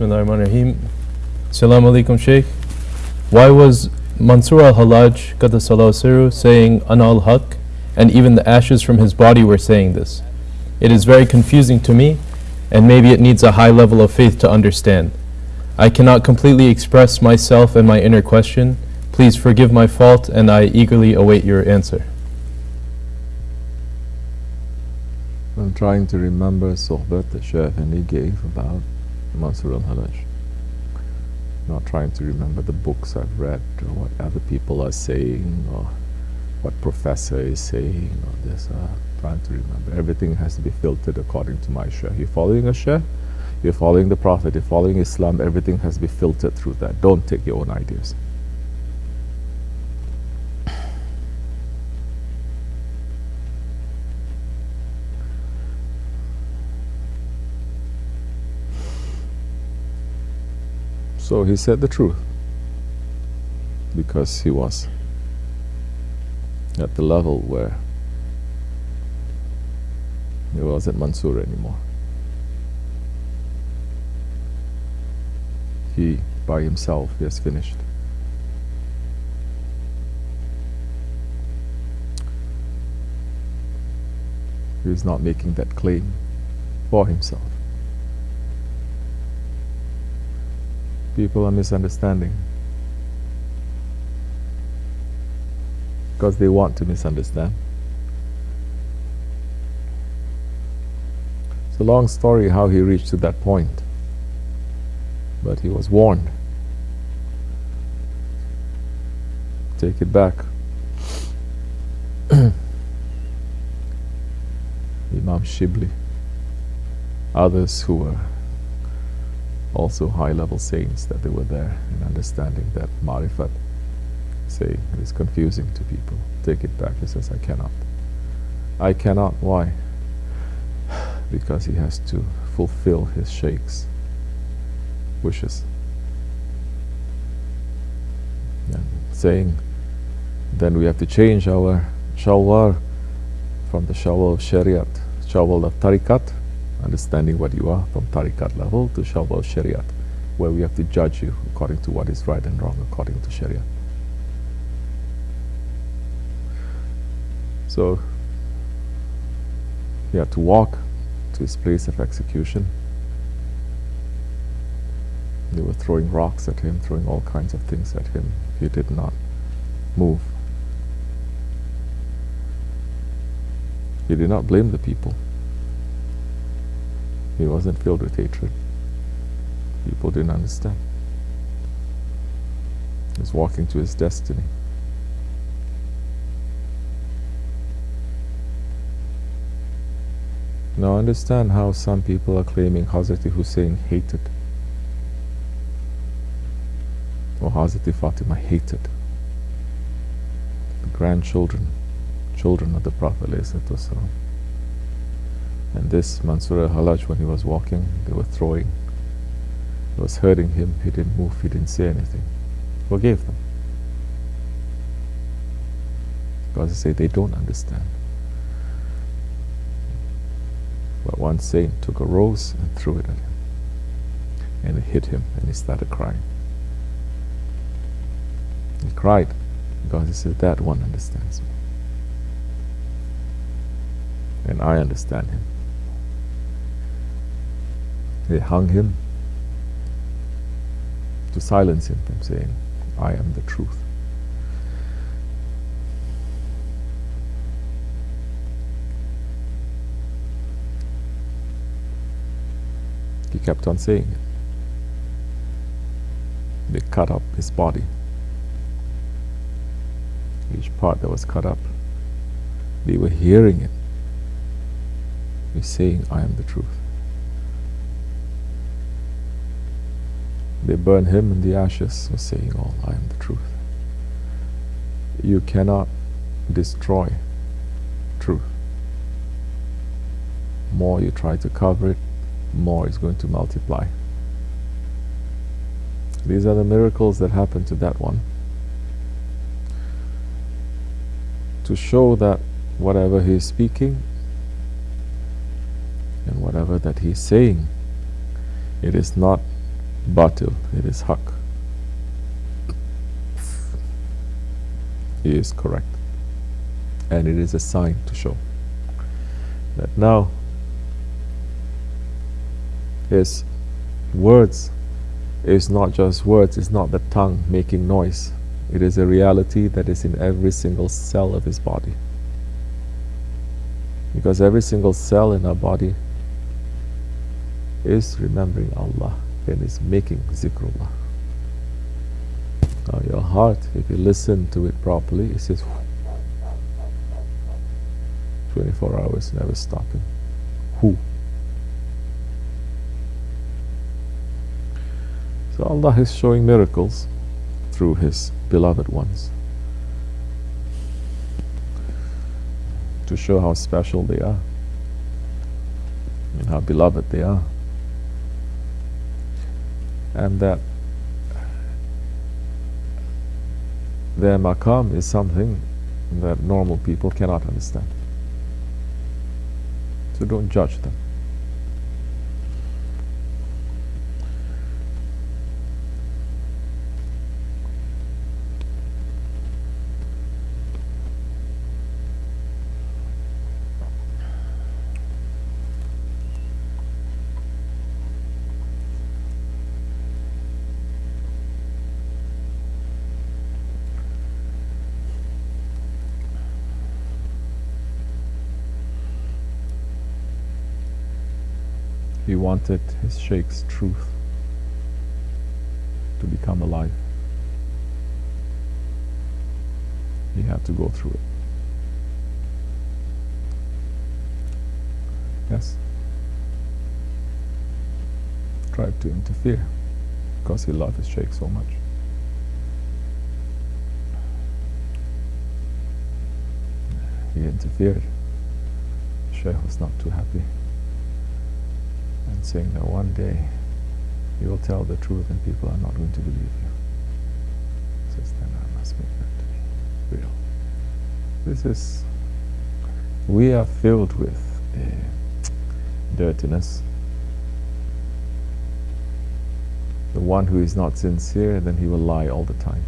Bismillahirrahmanirrahim. Salam alaikum, Sheikh. Why was Mansur al Hallaj, Qaddasallahu saying Ana al Haq, and even the ashes from his body were saying this? It is very confusing to me, and maybe it needs a high level of faith to understand. I cannot completely express myself and my inner question. Please forgive my fault, and I eagerly await your answer. I'm trying to remember Sohbat the Sheikh and he gave about Mansur al-Hallaj. Not trying to remember the books I've read or what other people are saying or what professor is saying or this. Uh, trying to remember. Everything has to be filtered according to my Sheikh. You're following a Sheikh, you're following the Prophet, you're following Islam, everything has to be filtered through that. Don't take your own ideas. So he said the truth because he was at the level where he wasn't Mansur anymore. He, by himself, has finished. He is not making that claim for himself. People are misunderstanding because they want to misunderstand. It's a long story how he reached to that point, but he was warned. Take it back. Imam Shibli, others who were also high-level saints that they were there and understanding that marifat say it is confusing to people. Take it back he says I cannot. I cannot? Why? Because he has to fulfill his sheikh's wishes. And saying then we have to change our shawar from the shalwar of shariat shalwar of tariqat understanding what you are from tariqat level to shalwa shariat, where we have to judge you according to what is right and wrong according to sharia. So he had to walk to his place of execution. They were throwing rocks at him, throwing all kinds of things at him. He did not move. He did not blame the people. He wasn't filled with hatred. People didn't understand. He was walking to his destiny. Now understand how some people are claiming Hazrat Hussein hated or Hazrat Fatima hated the grandchildren, children of the Prophet and this Mansur al-Hallaj, when he was walking, they were throwing. It was hurting him. He didn't move. He didn't say anything. Forgave them. Because they say they don't understand. But one saint took a rose and threw it at him. And it hit him and he started crying. He cried because he said, that one understands me. And I understand him. They hung him to silence him from saying, I am the truth. He kept on saying it. They cut up his body. Each part that was cut up. They were hearing it. He's saying, I am the truth. They burn him in the ashes saying, Oh, I am the truth. You cannot destroy truth. More you try to cover it, more it's going to multiply. These are the miracles that happened to that one. To show that whatever he is speaking and whatever that he is saying, it is not batil, it is haq. He is correct. And it is a sign to show that now his words is not just words, it's not the tongue making noise. It is a reality that is in every single cell of his body. Because every single cell in our body is remembering Allah and it's making zikrullah. Now your heart, if you listen to it properly, it says 24 hours never stopping. Who? So Allah is showing miracles through His beloved ones to show how special they are and how beloved they are. And that their maqam is something that normal people cannot understand. So don't judge them. He wanted his sheikh's truth to become alive. He had to go through it. Yes? Tried to interfere because he loved his sheikh so much. He interfered. Sheikh was not too happy and saying that one day you will tell the truth and people are not going to believe you. Says then I must make that to be real. This is we are filled with uh, dirtiness. The one who is not sincere, then he will lie all the time.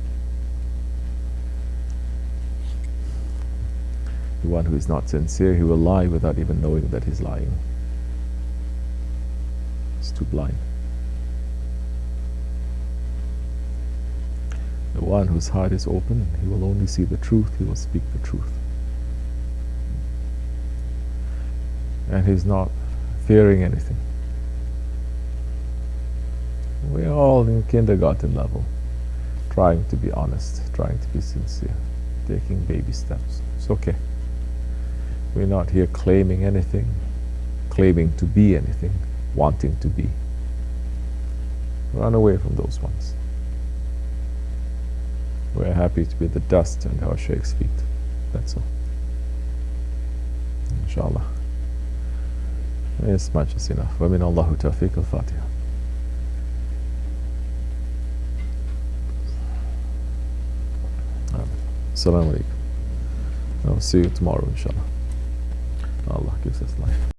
The one who is not sincere, he will lie without even knowing that he's lying blind. The one whose heart is open, he will only see the truth, he will speak the truth. And he's not fearing anything. We're all in kindergarten level, trying to be honest, trying to be sincere, taking baby steps. It's okay. We're not here claiming anything, claiming to be anything wanting to be. Run away from those ones. We're happy to be the dust under our Sheikh's feet. That's all. Inshallah. It's much is enough. ومن الله توفيق الفاتحة. Assalamu alaikum. I'll see you tomorrow, inshallah. Allah gives us life.